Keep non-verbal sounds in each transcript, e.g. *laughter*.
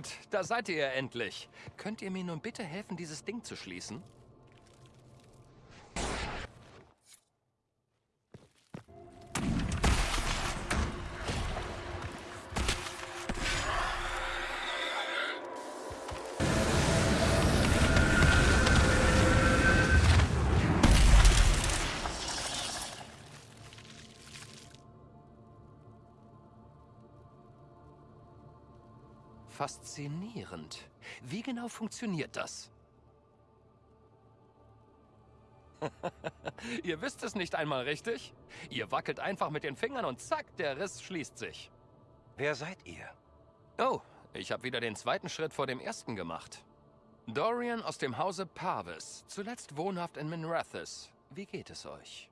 Gut, da seid ihr ja endlich. Könnt ihr mir nun bitte helfen, dieses Ding zu schließen? Faszinierend. Wie genau funktioniert das? *laughs* Ihr wisst es nicht einmal richtig? Ihr wackelt einfach mit den Fingern und zack, der Riss schließt sich. Wer seid ihr? Oh, ich habe wieder den zweiten Schritt vor dem ersten gemacht. Dorian aus dem Hause Parvis, zuletzt wohnhaft in Minrathis. Wie geht es euch?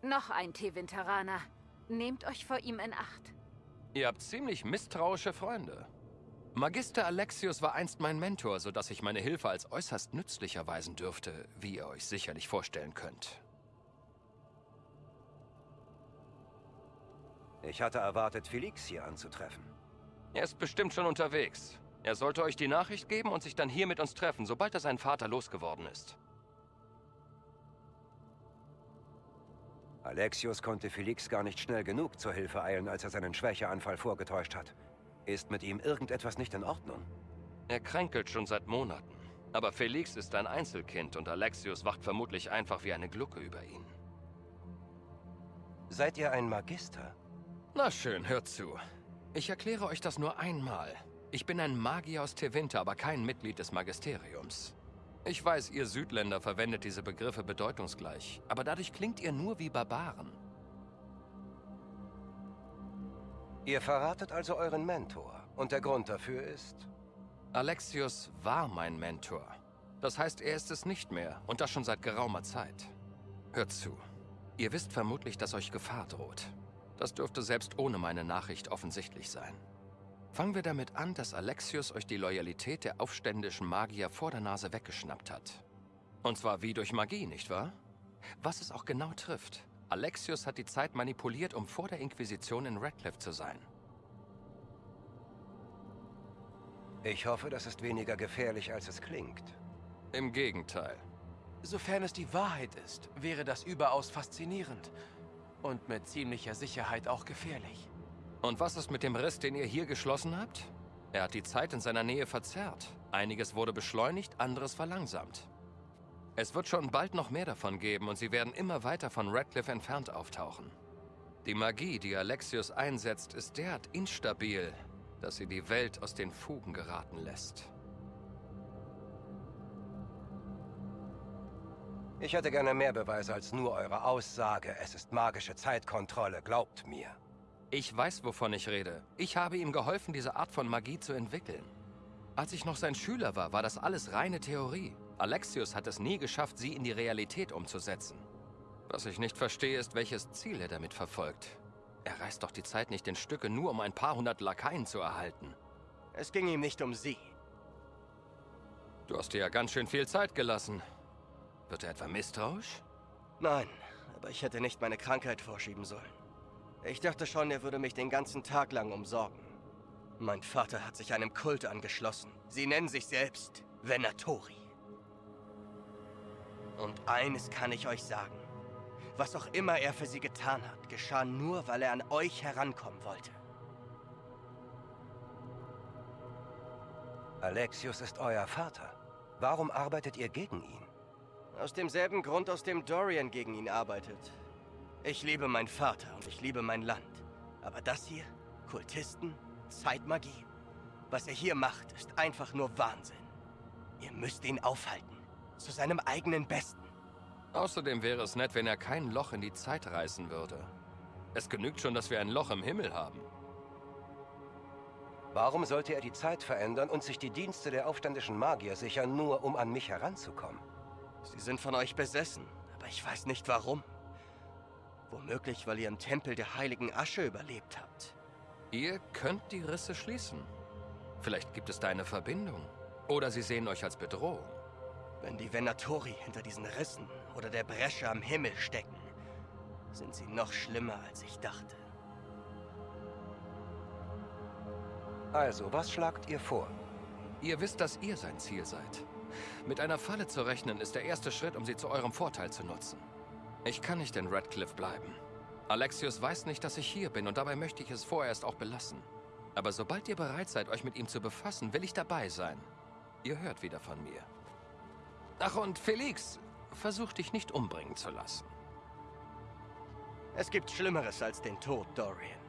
Noch ein Tevinteraner. Nehmt euch vor ihm in Acht. Ihr habt ziemlich misstrauische Freunde. Magister Alexius war einst mein Mentor, sodass ich meine Hilfe als äußerst nützlich erweisen dürfte, wie ihr euch sicherlich vorstellen könnt. Ich hatte erwartet, Felix hier anzutreffen. Er ist bestimmt schon unterwegs. Er sollte euch die Nachricht geben und sich dann hier mit uns treffen, sobald er seinen Vater losgeworden ist. Alexius konnte Felix gar nicht schnell genug zur Hilfe eilen, als er seinen Schwächeanfall vorgetäuscht hat. Ist mit ihm irgendetwas nicht in Ordnung? Er kränkelt schon seit Monaten. Aber Felix ist ein Einzelkind und Alexius wacht vermutlich einfach wie eine Glucke über ihn. Seid ihr ein Magister? Na schön, hört zu. Ich erkläre euch das nur einmal. Ich bin ein Magier aus Tevinter, aber kein Mitglied des Magisteriums. Ich weiß, ihr Südländer verwendet diese Begriffe bedeutungsgleich, aber dadurch klingt ihr nur wie Barbaren. Ihr verratet also euren Mentor. Und der Grund dafür ist? Alexius war mein Mentor. Das heißt, er ist es nicht mehr. Und das schon seit geraumer Zeit. Hört zu. Ihr wisst vermutlich, dass euch Gefahr droht. Das dürfte selbst ohne meine Nachricht offensichtlich sein. Fangen wir damit an, dass Alexius euch die Loyalität der aufständischen Magier vor der Nase weggeschnappt hat. Und zwar wie durch Magie, nicht wahr? Was es auch genau trifft. Alexius hat die Zeit manipuliert, um vor der Inquisition in Radcliffe zu sein. Ich hoffe, das ist weniger gefährlich, als es klingt. Im Gegenteil. Sofern es die Wahrheit ist, wäre das überaus faszinierend. Und mit ziemlicher Sicherheit auch gefährlich. Und was ist mit dem Riss, den ihr hier geschlossen habt? Er hat die Zeit in seiner Nähe verzerrt. Einiges wurde beschleunigt, anderes verlangsamt. Es wird schon bald noch mehr davon geben und sie werden immer weiter von Radcliffe entfernt auftauchen. Die Magie, die Alexius einsetzt, ist derart instabil, dass sie die Welt aus den Fugen geraten lässt. Ich hätte gerne mehr Beweise als nur eure Aussage. Es ist magische Zeitkontrolle, glaubt mir. Ich weiß, wovon ich rede. Ich habe ihm geholfen, diese Art von Magie zu entwickeln. Als ich noch sein Schüler war, war das alles reine Theorie. Alexius hat es nie geschafft, sie in die Realität umzusetzen. Was ich nicht verstehe, ist, welches Ziel er damit verfolgt. Er reißt doch die Zeit nicht in Stücke, nur um ein paar hundert Lakaien zu erhalten. Es ging ihm nicht um sie. Du hast dir ja ganz schön viel Zeit gelassen. Wird er etwa misstrauisch? Nein, aber ich hätte nicht meine Krankheit vorschieben sollen. Ich dachte schon, er würde mich den ganzen Tag lang umsorgen. Mein Vater hat sich einem Kult angeschlossen. Sie nennen sich selbst Venatori. Und eines kann ich euch sagen. Was auch immer er für sie getan hat, geschah nur, weil er an euch herankommen wollte. Alexius ist euer Vater. Warum arbeitet ihr gegen ihn? Aus demselben Grund, aus dem Dorian gegen ihn arbeitet. Ich liebe meinen Vater und ich liebe mein Land. Aber das hier, Kultisten, Zeitmagie, was er hier macht, ist einfach nur Wahnsinn. Ihr müsst ihn aufhalten. Zu seinem eigenen Besten. Außerdem wäre es nett, wenn er kein Loch in die Zeit reißen würde. Es genügt schon, dass wir ein Loch im Himmel haben. Warum sollte er die Zeit verändern und sich die Dienste der aufständischen Magier sichern, nur um an mich heranzukommen? Sie sind von euch besessen, aber ich weiß nicht warum. Womöglich, weil ihr im Tempel der heiligen Asche überlebt habt. Ihr könnt die Risse schließen. Vielleicht gibt es da eine Verbindung. Oder sie sehen euch als Bedrohung. Wenn die Venatori hinter diesen Rissen oder der Bresche am Himmel stecken, sind sie noch schlimmer, als ich dachte. Also, was schlagt ihr vor? Ihr wisst, dass ihr sein Ziel seid. Mit einer Falle zu rechnen ist der erste Schritt, um sie zu eurem Vorteil zu nutzen. Ich kann nicht in Radcliffe bleiben. Alexius weiß nicht, dass ich hier bin und dabei möchte ich es vorerst auch belassen. Aber sobald ihr bereit seid, euch mit ihm zu befassen, will ich dabei sein. Ihr hört wieder von mir. Ach, und Felix, versuch dich nicht umbringen zu lassen. Es gibt Schlimmeres als den Tod, Dorian.